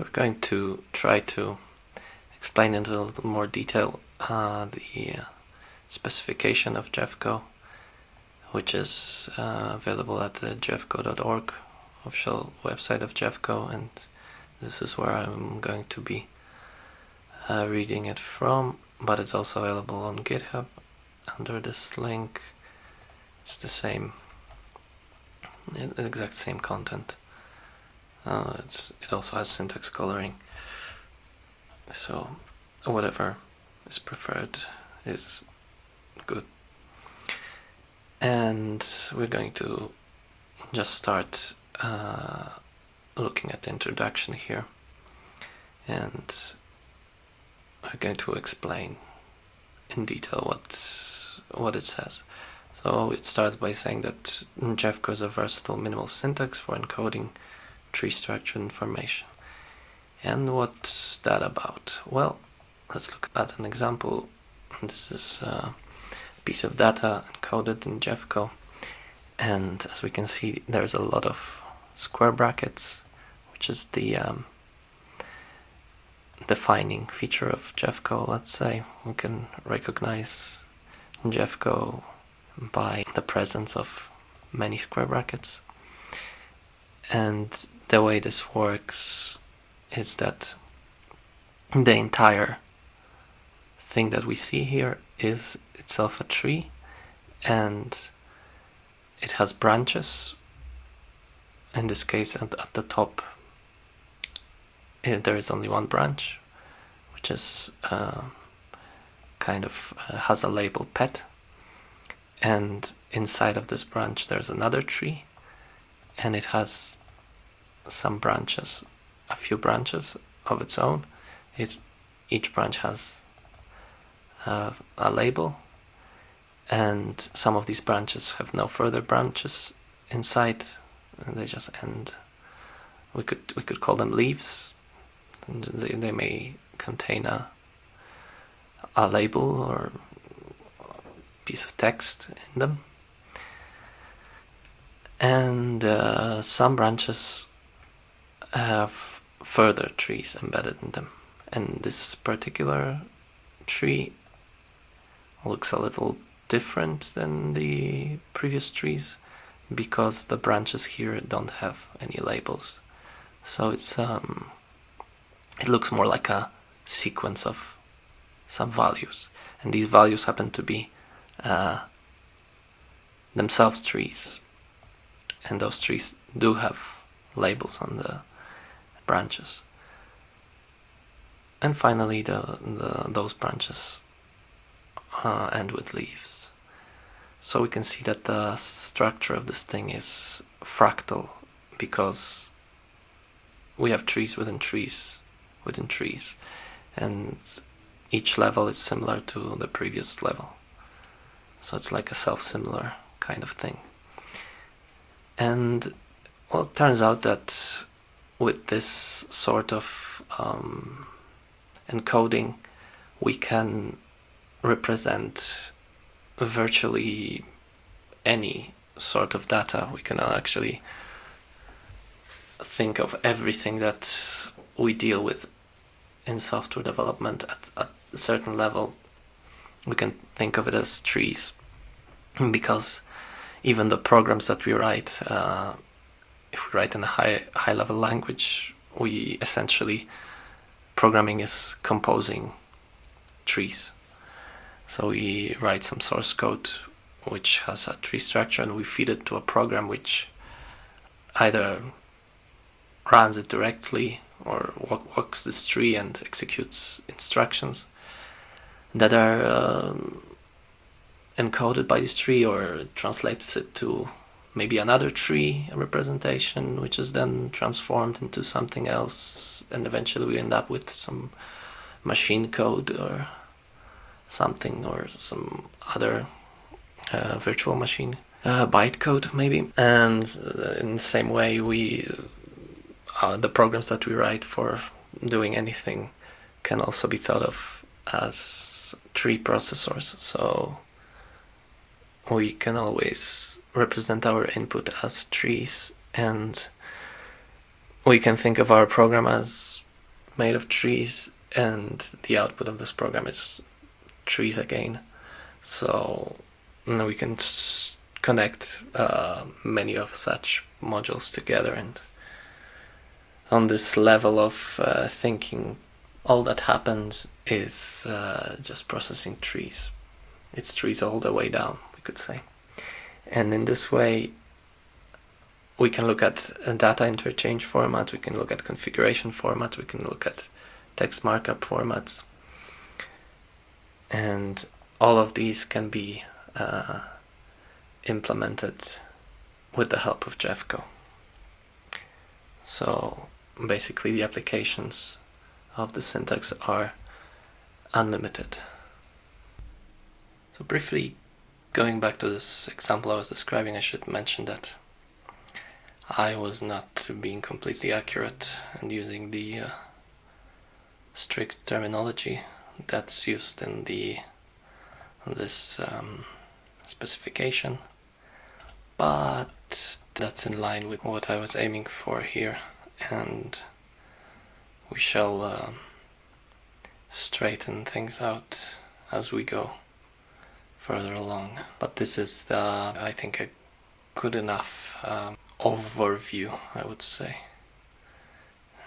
We're going to try to explain in a little more detail uh, the uh, specification of Jevko, which is uh, available at the jevko.org official website of Jevko, and this is where I'm going to be uh, reading it from, but it's also available on GitHub under this link. It's the same, the exact same content. Uh, it also has syntax coloring, so whatever is preferred is good. And we're going to just start uh, looking at the introduction here and I'm going to explain in detail what what it says. So it starts by saying that Jevko is a versatile minimal syntax for encoding tree structure information. And what's that about? Well, let's look at an example. This is a piece of data encoded in Jevko. And as we can see, there's a lot of square brackets, which is the um, defining feature of Jevko, let's say. We can recognize Jevko by the presence of many square brackets. And the way this works is that the entire thing that we see here is itself a tree and it has branches. In this case at, at the top eh, there is only one branch which is uh, kind of uh, has a label pet. And inside of this branch there's another tree and it has some branches, a few branches of its own. It's, each branch has uh, a label. And some of these branches have no further branches inside. And they just end. We could we could call them leaves. And they, they may contain a a label or piece of text in them. And uh, some branches have further trees embedded in them. And this particular tree looks a little different than the previous trees because the branches here don't have any labels. So it's um, it looks more like a sequence of some values, and these values happen to be uh, themselves trees, and those trees do have labels on the branches. And finally, the, the those branches uh, end with leaves. So we can see that the structure of this thing is fractal because we have trees within trees within trees and each level is similar to the previous level. So it's like a self-similar kind of thing. And well, it turns out that with this sort of um, encoding we can represent virtually any sort of data. We can actually think of everything that we deal with in software development at, at a certain level. We can think of it as trees because even the programs that we write uh, if we write in a high high level language, we essentially programming is composing trees. So we write some source code which has a tree structure and we feed it to a program which either runs it directly or walks this tree and executes instructions that are um, encoded by this tree or translates it to maybe another tree representation which is then transformed into something else and eventually we end up with some machine code or something or some other uh, virtual machine uh, bytecode maybe. And uh, in the same way we uh, the programs that we write for doing anything can also be thought of as tree processors. So we can always represent our input as trees and we can think of our program as made of trees and the output of this program is trees again. So we can connect uh, many of such modules together and on this level of uh, thinking all that happens is uh, just processing trees. It's trees all the way down, we could say. And in this way, we can look at data interchange formats, we can look at configuration formats, we can look at text markup formats. And all of these can be uh, implemented with the help of Jevko. So basically the applications of the syntax are unlimited. So briefly going back to this example I was describing, I should mention that I was not being completely accurate and using the uh, strict terminology that's used in the this um, specification. But that's in line with what I was aiming for here. And we shall uh, straighten things out as we go further along. But this is, the, I think, a good enough um, overview, I would say.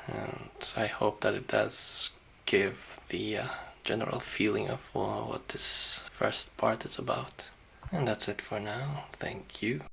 And I hope that it does give the uh, general feeling of uh, what this first part is about. And that's it for now. Thank you.